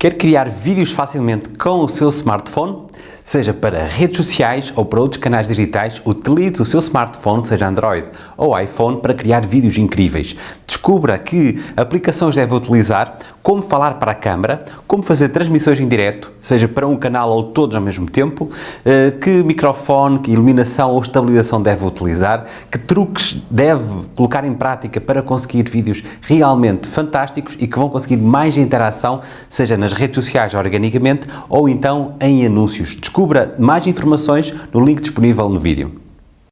Quer criar vídeos facilmente com o seu smartphone? Seja para redes sociais ou para outros canais digitais, utilize o seu smartphone, seja Android ou iPhone, para criar vídeos incríveis. Descubra que aplicações deve utilizar, como falar para a câmara, como fazer transmissões em direto, seja para um canal ou todos ao mesmo tempo, eh, que microfone, que iluminação ou estabilização deve utilizar, que truques deve colocar em prática para conseguir vídeos realmente fantásticos e que vão conseguir mais interação, seja nas redes sociais organicamente ou então em anúncios. Descubra mais informações no link disponível no vídeo.